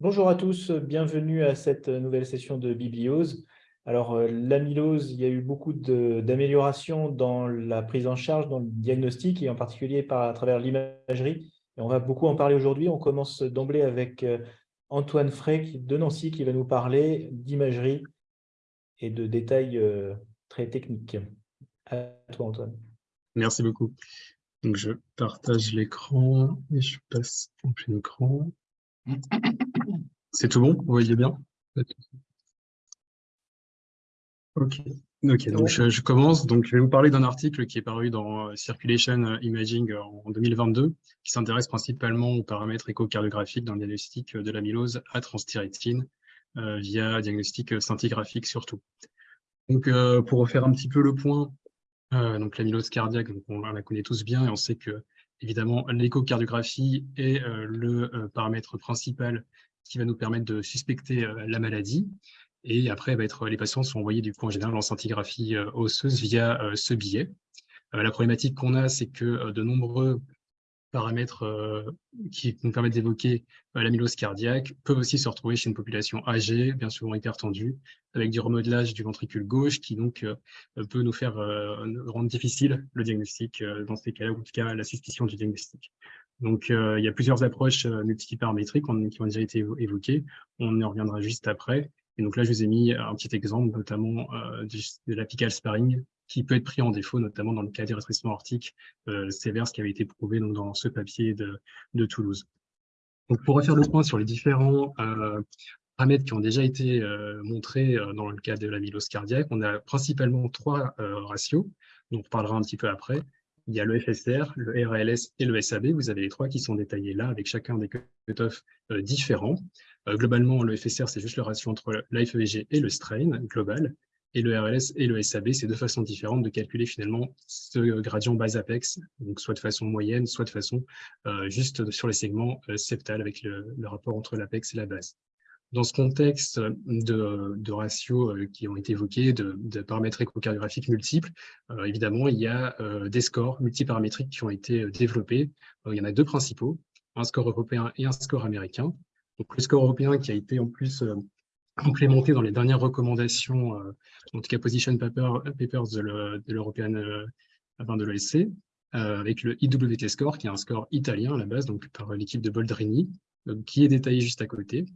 Bonjour à tous, bienvenue à cette nouvelle session de Bibliose. Alors, euh, l'amylose, il y a eu beaucoup d'améliorations dans la prise en charge, dans le diagnostic, et en particulier par, à travers l'imagerie. Et on va beaucoup en parler aujourd'hui. On commence d'emblée avec euh, Antoine Frey de Nancy qui va nous parler d'imagerie et de détails euh, très techniques. À toi, Antoine. Merci beaucoup. Donc, je partage l'écran et je passe en plein écran. C'est tout bon? Vous voyez bien Ok, ok. donc je, commence. Donc, je vais vous parler d'un article qui est paru dans euh, Circulation Imaging en 2022, qui s'intéresse principalement aux paramètres échocardiographiques dans le diagnostic de l'amylose à transthyrétine euh, via diagnostic scintigraphique surtout. Donc, euh, pour refaire un petit peu le point, donc l'amylose cardiaque, on la connaît tous bien et on sait que évidemment l'échocardiographie est le paramètre principal qui va nous permettre de suspecter euh, la maladie. Et après, va être, les patients sont envoyés du coup en général en scintigraphie euh, osseuse via euh, ce billet. la problématique qu'on a, c'est que de nombreux paramètres qui nous permettent d'évoquer l'amylose cardiaque peuvent aussi se retrouver chez une population âgée, bien souvent hypertendue, avec du remodelage du ventricule gauche qui donc peut nous faire rendre difficile le diagnostic dans ces cas-là, ou en tout cas la suspicion du diagnostic. Donc, euh, il y a plusieurs approches euh, multiparamétriques qui ont déjà été évoquées. On y reviendra juste après. Et donc là, je vous ai mis un petit exemple, notamment euh, de l'apical sparring, qui peut être pris en défaut, notamment dans le cas des restrictions aortiques sévères, ce qui avait été prouvé donc, dans ce papier de, de Toulouse. Donc, pour refaire le point sur les différents paramètres qui ont déjà été montrés dans le cas de l'amylose cardiaque, on a principalement trois ratios, dont on parlera un petit peu après. Il y a le FSR, le RLS et le SAB. Vous avez les trois qui sont détaillés là avec chacun des cutoffs euh, différents. Euh, globalement, le FSR, c'est juste le ratio entre l'AFEG et le strain global. Et le RLS et le SAB, c'est deux façons différentes de calculer finalement ce gradient base-apex, donc soit de façon moyenne, soit de façon euh, juste sur les segments septales avec le rapport entre l'apex et la base. Dans ce contexte de, ratios euh, qui ont été évoqués, de, paramètres échocardiographiques multiples, euh, évidemment, il y a euh, des scores multiparamétriques qui ont été développés. il y en a deux principaux, un score européen et un score américain. Donc, le score européen qui a été en plus implémenté dans les dernières recommandations, en tout cas position papers de l'European, de l'ESC, avec le IWT score, qui est un score italien à la base, donc par l'équipe de Boldrini, qui est détaillé juste à côté.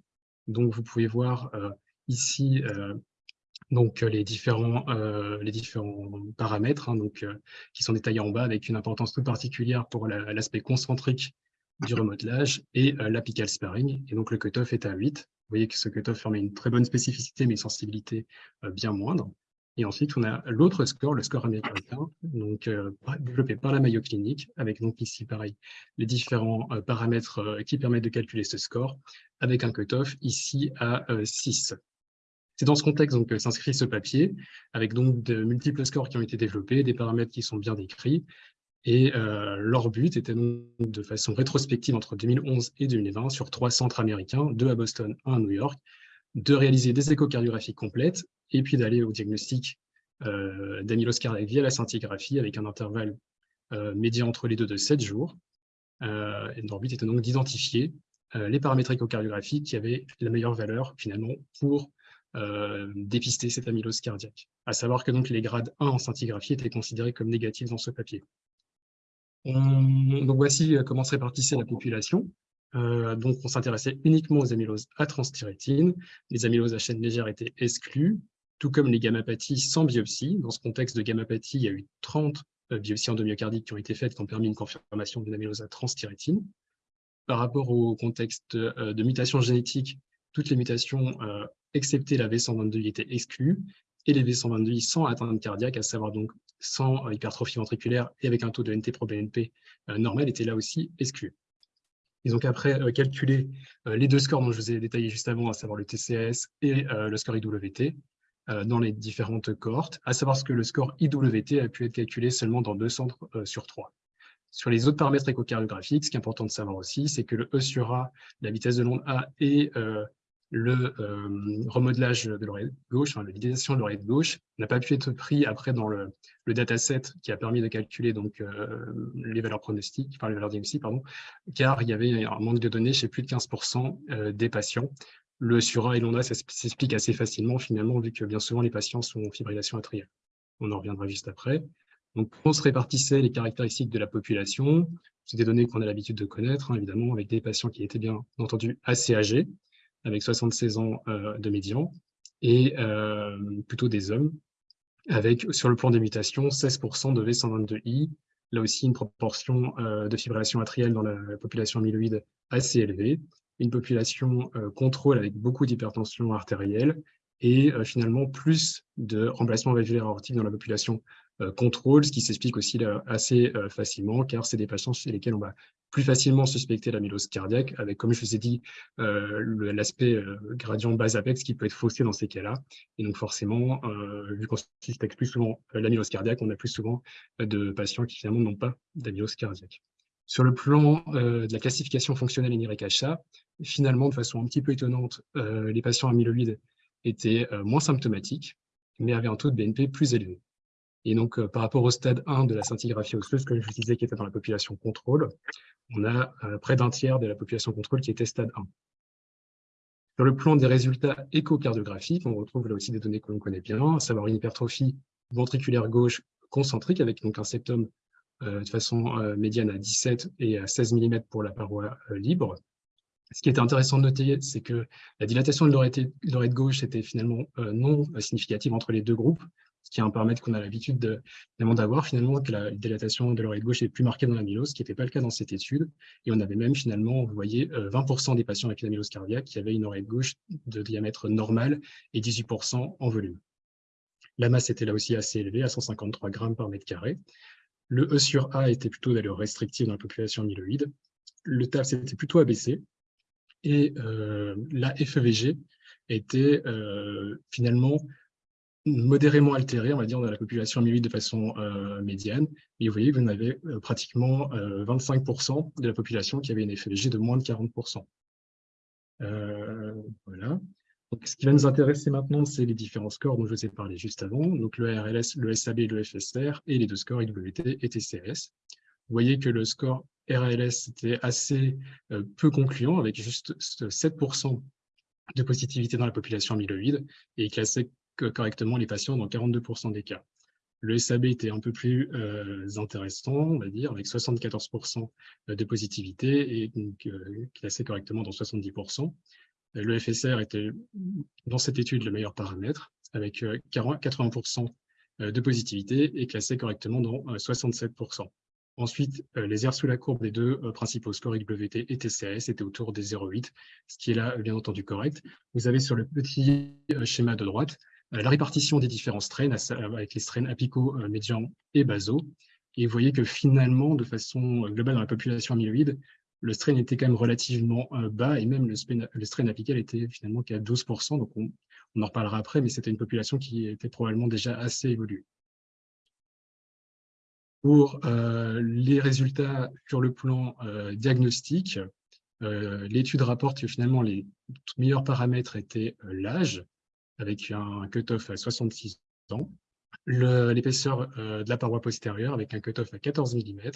Donc, vous pouvez voir euh, ici euh, donc, les, différents, euh, les différents paramètres hein, qui sont détaillés en bas avec une importance toute particulière pour l'aspect concentrique du remodelage et l'apical sparring. Et donc, le cutoff est à 8. Vous voyez que ce cutoff permet une très bonne spécificité, mais une sensibilité bien moindre. Et ensuite, on a l'autre score, le score américain, donc euh, développé par la Mayo Clinic, avec donc ici, pareil, les différents euh, paramètres euh, qui permettent de calculer ce score, avec un cutoff ici à 6. C'est dans ce contexte que s'inscrit ce papier, avec donc de multiples scores qui ont été développés, des paramètres qui sont bien décrits, et leur but était donc de façon rétrospective entre 2011 et 2020 sur trois centres américains, deux à Boston, un à New York, de réaliser des échocardiographies complètes et puis d'aller au diagnostic euh, d'amylose cardiaque via la scintigraphie avec un intervalle euh, médian entre les deux de 7 jours. Euh, leur but était donc d'identifier euh, les paramètres échocardiographiques qui avaient la meilleure valeur finalement pour dépister cette amylose cardiaque. À savoir que donc les grades 1 en scintigraphie étaient considérés comme négatifs dans ce papier. donc voici comment se répartissait la population. Euh, donc, on s'intéressait uniquement aux amyloses à transthyrétine. Les amyloses à chaîne légère étaient exclues, tout comme les gammapathies sans biopsie. Dans ce contexte de gammapathie, il y a eu 30 euh, biopsies endomyocardiques qui ont été faites, qui ont permis une confirmation d'une amylose à transthyrétine. Par rapport au contexte euh, de mutation génétique, toutes les mutations, excepté la V122, étaient exclues, et les V122 sans atteinte cardiaque, à savoir donc sans hypertrophie ventriculaire et avec un taux de NT-proBNP normal, étaient là aussi exclus. Ils ont qu'après euh, calculé euh, les deux scores dont je vous ai détaillé juste avant, à savoir le TCS et euh, le score IWT, dans les différentes cohortes, à savoir ce que le score IWT a pu être calculé seulement dans deux centres sur trois. Sur les autres paramètres échocardiographiques, ce qui est important de savoir aussi, c'est que le E sur A, la vitesse de l'onde A et le remodelage de l'oreille gauche, enfin, l'utilisation de l'oreille gauche n'a pas pu être pris après dans le, dataset qui a permis de calculer donc, les valeurs pronostiques, enfin les valeurs diagnostiques, pardon, car il y avait un manque de données chez plus de 15% des patients. Le SURA et l'ONDA, ça s'explique assez facilement finalement, vu que bien souvent les patients sont en fibrillation atriale. On en reviendra juste après. Donc, on se répartissait les caractéristiques de la population. C'est des données qu'on a l'habitude de connaître, hein, évidemment, avec des patients qui étaient bien entendu assez âgés, avec 76 ans euh, de médian, et euh, plutôt des hommes, avec sur le plan des mutations, 16% de V122I, là aussi une proportion euh, de fibrillation atriale dans la, population amyloïde assez élevée, une population contrôle avec beaucoup d'hypertension artérielle, et finalement plus de remplacement valvulaire aortique dans la population contrôle, ce qui s'explique aussi assez euh, facilement, car c'est des patients chez lesquels on va plus facilement suspecter l'amylose cardiaque, avec, comme je vous ai dit, euh, l'aspect gradient bas-apex qui peut être faussé dans ces cas-là. Et donc forcément, vu qu'on suspecte plus souvent l'amylose cardiaque, on a plus souvent de patients qui finalement n'ont pas d'amylose cardiaque. Sur le plan de la classification fonctionnelle NYHA, finalement, de façon un petit peu étonnante, les patients amyloïdes étaient moins symptomatiques, mais avaient un taux de BNP plus élevé. Et donc, euh, par rapport au stade 1 de la scintigraphie osseuse, comme je vous disais, qui était dans la population contrôle, on a euh, près d'un tiers de la population contrôle qui était stade 1. Sur le plan des résultats échocardiographiques, on retrouve là aussi des données que l'on connaît bien, à savoir une hypertrophie ventriculaire gauche concentrique avec donc un septum euh, de façon médiane à 17 et à 16 mm pour la paroi libre. Ce qui était intéressant de noter, c'est que la dilatation de l'oreille gauche était finalement non significative entre les deux groupes, ce qui est un paramètre qu'on a l'habitude d'avoir finalement, que la dilatation de l'oreille gauche est plus marquée dans l'amylose, ce qui n'était pas le cas dans cette étude. Et on avait même finalement, vous voyez, 20% des patients avec une amylose cardiaque qui avaient une oreille gauche de diamètre normal et 18% en volume. La masse était là aussi assez élevée, à 153 grammes par mètre carré. Le E sur A était plutôt d'allure restrictive dans la population amyloïde. Le TAF était plutôt abaissé. Et euh, la FEVG était euh, finalement modérément altéré, on va dire, dans la population amyloïde de façon euh, médiane. Et vous voyez, vous avez euh, pratiquement 25% euh, de la population qui avait une FLG de moins de 40%. voilà. Donc, ce qui va nous intéresser maintenant, c'est les différents scores dont je vous ai parlé juste avant, donc le RLS, le SAB le FSR, et les deux scores IWT et TCRS. Vous voyez que le score RLS était assez peu concluant, avec juste 7% de positivité dans la population amyloïde, et classé correctement les patients dans 42% des cas. Le SAB était un peu plus euh, intéressant, on va dire, avec 74% de positivité et euh, classé correctement dans 70%. Le FSR était, dans cette étude, le meilleur paramètre, avec 80% euh, de positivité et classé correctement dans 67%. Ensuite, les airs sous la courbe des deux principaux scores IWT et TCRS étaient autour des 0,8, ce qui est là, bien entendu, correct. Vous avez sur le petit schéma de droite euh, la répartition des différents strains avec les strains apicaux, euh, médians et basaux. Et vous voyez que finalement, de façon globale dans la population amyloïde, le strain était quand même relativement euh, bas et même le, strain apical était finalement qu'à 12%. Donc on, en reparlera après, mais c'était une population qui était probablement déjà assez évoluée. Pour les résultats sur le plan diagnostique, l'étude rapporte que finalement les meilleurs paramètres étaient l'âge, avec un cut-off à 66 ans, l'épaisseur euh, de la paroi postérieure avec un cut-off à 14 mm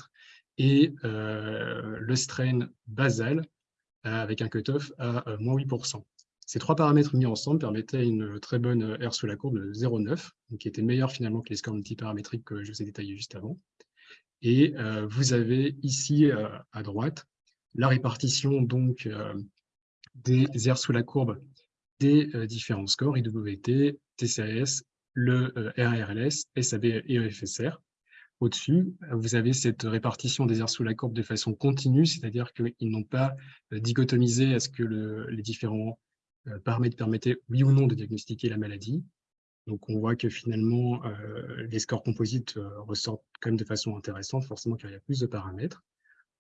et euh, le strain basal euh, avec un cut-off à moins 8%. Ces trois paramètres mis ensemble permettaient une très bonne R sous la courbe de 0,9, qui était meilleure finalement que les scores multiparamétriques que je vous ai détaillés juste avant. Et vous avez ici à droite la répartition donc des R sous la courbe des euh, différents scores IWT, TCRS, le euh, RRLS, SAB et EFSR. Au-dessus, vous avez cette répartition des airs sous la courbe de façon continue, c'est-à-dire qu'ils n'ont pas euh, dichotomisé à ce que les différents paramètres permettaient, oui ou non, de diagnostiquer la maladie. Donc, on voit que finalement, les scores composites ressortent quand même de façon intéressante, forcément car il y a plus de paramètres.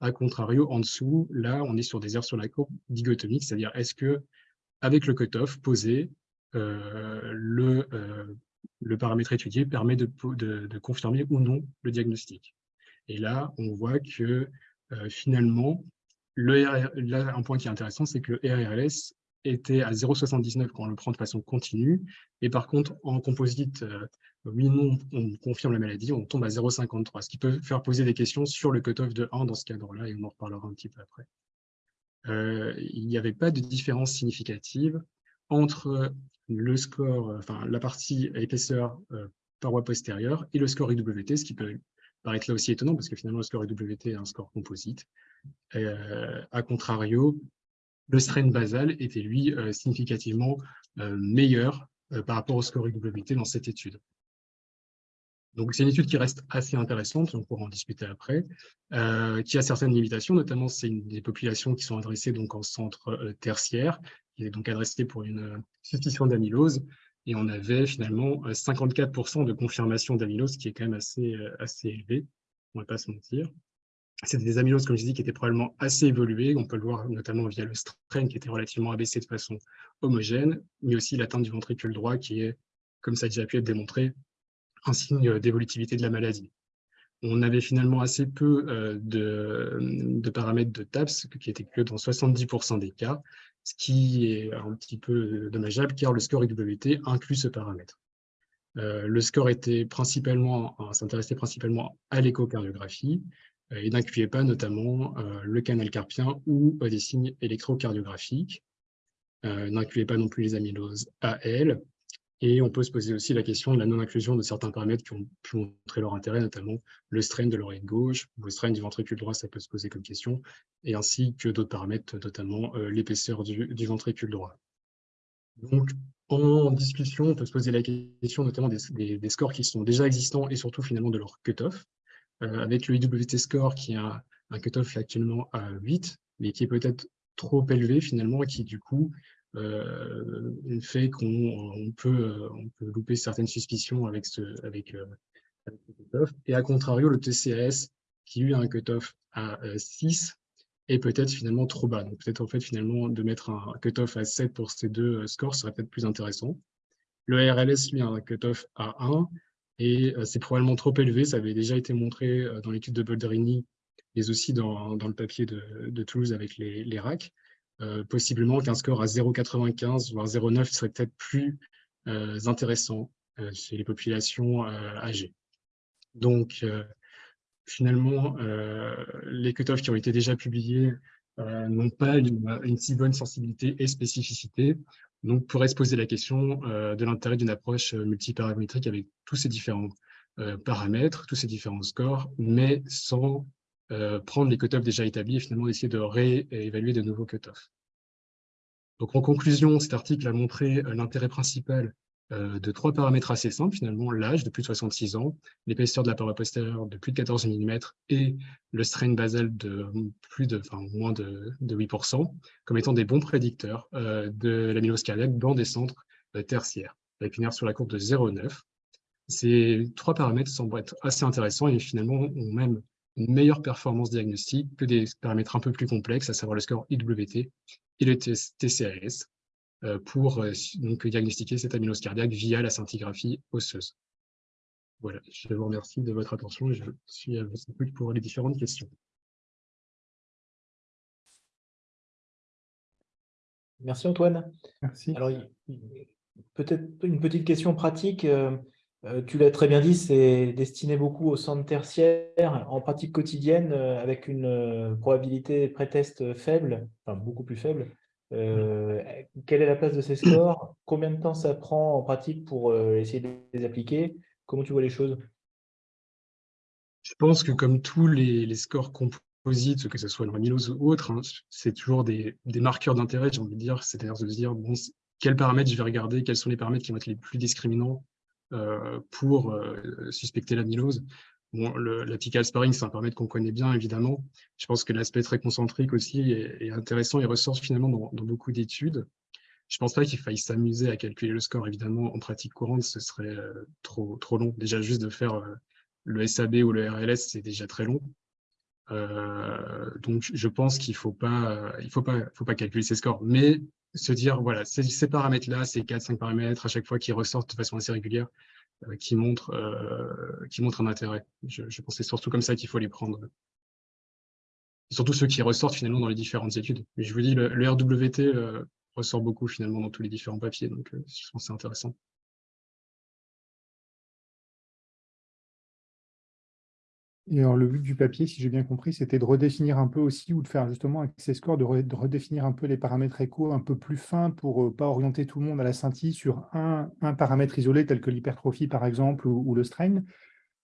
A contrario, en dessous, là, on est sur des airs sur la courbe dichotomiques, c'est-à-dire est-ce que avec le cutoff posé, euh, le, euh, le paramètre étudié permet de, confirmer ou non le diagnostic. Et là, on voit que euh, finalement, le là, un point qui est intéressant, c'est que le RRLS était à 0,79 quand on le prend de façon continue. Et par contre, en composite, oui, non, on confirme la maladie, on tombe à 0,53, ce qui peut faire poser des questions sur le cutoff de 1 dans ce cadre-là, et on en reparlera un petit peu après. Il n'y avait pas de différence significative entre le score, enfin la partie épaisseur paroi postérieure et le score IWT, ce qui peut paraître là aussi étonnant parce que finalement le score IWT est un score composite. Euh, a contrario, le strain basal était lui euh, significativement euh, meilleur par rapport au score IWT dans cette étude. Donc, c'est une étude qui reste assez intéressante, on pourra en discuter après, qui a certaines limitations, notamment c'est des populations qui sont adressées donc en centre tertiaire, qui est donc adressée pour une suspicion d'amylose, et on avait finalement 54% de confirmation d'amylose, qui est quand même assez, assez élevé, on ne va pas se mentir. C'était des amyloses, comme je dis, qui étaient probablement assez évoluées. On peut le voir notamment via le strain qui était relativement abaissé de façon homogène, mais aussi l'atteinte du ventricule droit qui est, comme ça a déjà pu être démontré, un signe d'évolutivité de la maladie. On avait finalement assez peu euh, de, paramètres de TAPS, qui étaient que dans 70% des cas, ce qui est un petit peu dommageable car le score IWT inclut ce paramètre. Euh, le score était principalement, s'intéressait principalement à l'échocardiographie, euh, et n'incluait pas notamment euh, le canal carpien ou des signes électrocardiographiques. n'incluait pas non plus les amyloses AL. Et on peut se poser aussi la question de la non-inclusion de certains paramètres qui ont pu montrer leur intérêt, notamment le strain de l'oreille gauche, ou le strain du ventricule droit, ça peut se poser comme question, et ainsi que d'autres paramètres, notamment l'épaisseur du, ventricule droit. Donc, en discussion, on peut se poser la question notamment des, scores qui sont déjà existants et surtout finalement de leur cutoff. Euh, avec le IWT score qui a un cutoff actuellement à 8, mais qui est peut-être trop élevé finalement et qui du coup euh, fait qu'on peut, euh, on peut louper certaines suspicions avec ce, cutoff. Et à contrario, le TCAS qui lui a un cutoff à 6 est peut-être finalement trop bas. Donc peut-être en fait finalement de mettre un cutoff à 7 pour ces deux scores serait peut-être plus intéressant. Le RLS lui a un cutoff à 1 et euh, c'est probablement trop élevé. Ça avait déjà été montré euh, dans l'étude de Bolderini, mais aussi dans, le papier de, de, Toulouse avec les, les racks. Euh, possiblement qu'un score à 0,95 voire 0,9 serait peut-être plus intéressant chez les populations âgées. Donc, finalement, les cutoffs qui ont été déjà publiés n'ont pas une, si bonne sensibilité et spécificité. Donc, pourrait se poser la question euh, de l'intérêt d'une approche euh, multiparamétrique avec tous ces différents euh, paramètres, tous ces différents scores, mais sans prendre les cutoffs déjà établis et finalement essayer de réévaluer de nouveaux cutoffs. Donc, en conclusion, cet article a montré l'intérêt principal euh, de trois paramètres assez simples, finalement, l'âge de plus de 66 ans, l'épaisseur de la paroi postérieure de plus de 14 mm et le strain basal de plus de, enfin, moins de, 8%, comme étant des bons prédicteurs euh, de l'amylose cardiaque dans des centres euh, tertiaires, avec une R sur la courbe de 0,9. Ces trois paramètres semblent être assez intéressants et finalement ont même une meilleure performance diagnostique que des paramètres un peu plus complexes, à savoir le score IWT et le TCAS, euh, pour euh, donc, diagnostiquer cette amylose cardiaque via la scintigraphie osseuse. Voilà, je vous remercie de votre attention et je suis à votre écoute pour les différentes questions. Merci Antoine. Merci. Alors, peut-être une petite question pratique. Euh, tu l'as très bien dit, c'est destiné beaucoup au centre tertiaire en pratique quotidienne avec une probabilité pré-test faible, enfin beaucoup plus faible. Euh, quelle est la place de ces scores? Combien de temps ça prend en pratique pour euh, essayer de les appliquer? Comment tu vois les choses? Je pense que comme tous les, scores composites, que ce soit le amylose ou autre, hein, c'est toujours des, marqueurs d'intérêt, j'ai envie de dire. C'est-à-dire de se dire, bon, quels paramètres je vais regarder, quels sont les paramètres qui vont être les plus discriminants euh, pour suspecter l'amylose. Bon, l'apical sparring, c'est un paramètre qu'on connaît bien, évidemment. Je pense que l'aspect très concentrique aussi est, intéressant et ressort finalement dans, beaucoup d'études. Je ne pense pas qu'il faille s'amuser à calculer le score, évidemment, en pratique courante, ce serait euh, trop, trop long. Déjà, juste de faire euh, le SAB ou le RLS, c'est déjà très long. Euh, donc, je pense qu'il ne faut pas, faut pas, faut pas calculer ces scores, mais se dire, voilà, ces, paramètres-là, ces 4-5 paramètres, à chaque fois qui ressortent de façon assez régulière, euh, qui montrent euh, qui montre un intérêt. Je, pense que c'est surtout comme ça qu'il faut les prendre. surtout ceux qui ressortent finalement dans les différentes études. Mais je vous dis, le, RWT, euh, ressort beaucoup finalement dans tous les différents papiers, donc je pense que c'est intéressant. Et alors, le but du papier, si j'ai bien compris, c'était de redéfinir un peu aussi, ou de faire justement avec ces scores, de, redéfinir un peu les paramètres échos un peu plus fins pour ne pas orienter tout le monde à la scintille sur un, paramètre isolé tel que l'hypertrophie, par exemple, ou, le strain.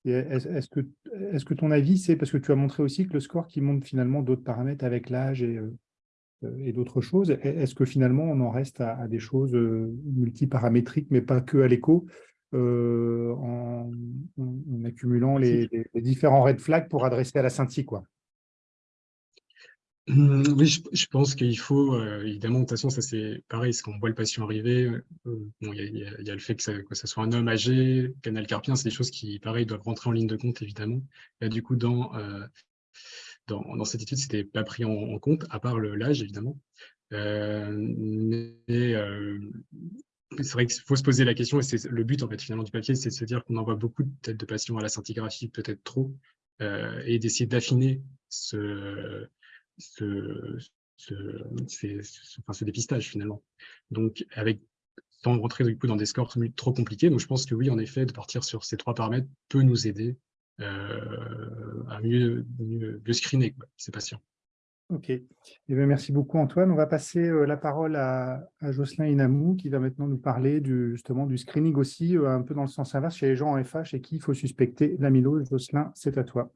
Est-ce que, est que ton avis, c'est parce que tu as montré aussi que le score qui montre finalement d'autres paramètres avec l'âge et, euh, et d'autres choses, est-ce que finalement on en reste à, des choses euh, multiparamétriques, mais pas que à l'écho, euh, en, accumulant les, différents red flags pour adresser à la scintille quoi. Mmh, oui, je, pense qu'il faut, évidemment, de toute façon, ça c'est pareil, quand on voit le patient arriver, il y, a le fait que ça, soit un homme âgé, canal carpien, c'est des choses qui, pareil, doivent rentrer en ligne de compte, évidemment. Là, du coup, dans, dans, cette étude, c'était pas pris en, compte, à part l'âge, évidemment. mais c'est vrai qu'il faut se poser la question, et c'est le but, en fait, finalement, du papier, c'est de se dire qu'on envoie beaucoup de têtes de patients à la scintigraphie, peut-être trop, et d'essayer d'affiner ce ce, ce, dépistage finalement. Donc, avec, sans rentrer du coup dans des scores trop compliqués, donc je pense que oui, en effet, de partir sur ces trois paramètres peut nous aider euh, à mieux, mieux, screener ces patients. Ok. Eh bien, merci beaucoup, Antoine. On va passer euh, la parole à, Jocelyn Inamou, qui va maintenant nous parler du, justement du screening aussi, euh, un peu dans le sens inverse, chez les gens en FH et qui il faut suspecter l'amylose. Jocelyn, c'est à toi.